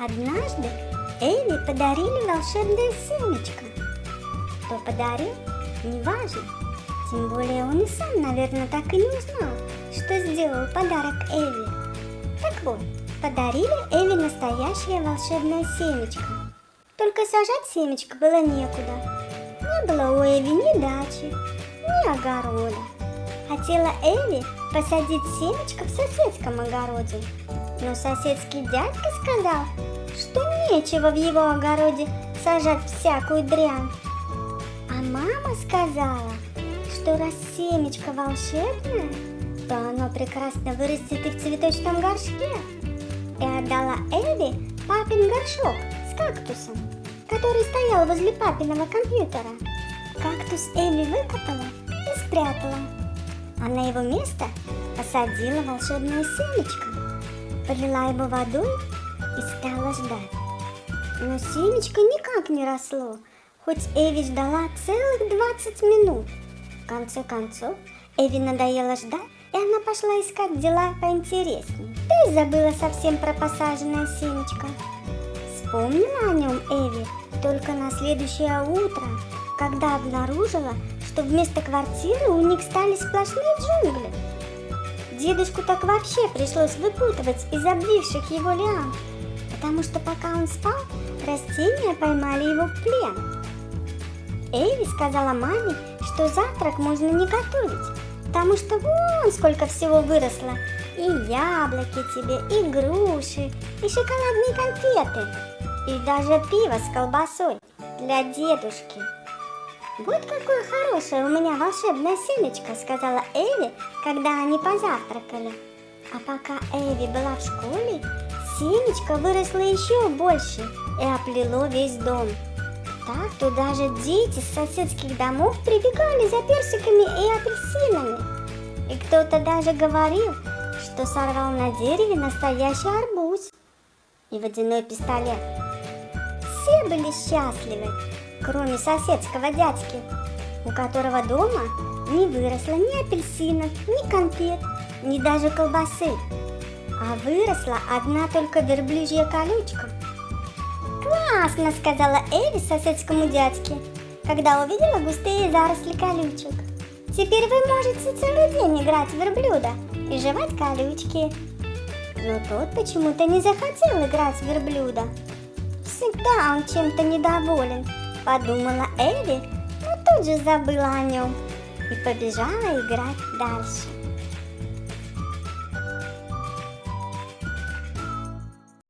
Однажды Эви подарили волшебное семечко. Кто подарил, не важно. Тем более он и сам, наверное, так и не узнал, что сделал подарок Эви. Так вот, подарили Эви настоящее волшебное семечко. Только сажать семечко было некуда. Не было у Эви ни дачи, ни огорода. Хотела Эви посадить семечко в соседском огороде, но соседский дядька сказал, что нечего в его огороде сажать всякую дрянь. А мама сказала, что раз семечко волшебное, то оно прекрасно вырастет и в цветочном горшке. И отдала Эви папин горшок с кактусом, который стоял возле папиного компьютера. Кактус Эви выкопала и спрятала, а на его место посадила волшебное семечко полила его водой и стала ждать. Но семечко никак не росло, хоть Эви ждала целых 20 минут. В конце концов, Эви надоело ждать, и она пошла искать дела поинтереснее. И забыла совсем про посаженное семечко. Вспомнила о нем Эви только на следующее утро, когда обнаружила, что вместо квартиры у них стали сплошные джунгли. Дедушку так вообще пришлось выпутывать из обвивших его лиан, потому что пока он спал, растения поймали его в плен. Эйви сказала маме, что завтрак можно не готовить, потому что вон сколько всего выросло. И яблоки тебе, и груши, и шоколадные конфеты, и даже пиво с колбасой для дедушки. «Вот какое хорошее у меня волшебное семечко», — сказала Эви, когда они позавтракали. А пока Эви была в школе, семечко выросло еще больше и оплело весь дом. Так то даже дети с соседских домов прибегали за персиками и апельсинами. И кто-то даже говорил, что сорвал на дереве настоящий арбуз и водяной пистолет. Все были счастливы, кроме соседского дядьки, у которого дома не выросло ни апельсинов, ни конфет, ни даже колбасы, а выросла одна только верблюжья колючка. «Классно!» — сказала Эви соседскому дядьке, когда увидела густые заросли колючек. «Теперь вы можете целый день играть в верблюда и жевать колючки». Но тот почему-то не захотел играть в верблюда. Всегда он чем-то недоволен, подумала Эви, но тут же забыла о нем и побежала играть дальше.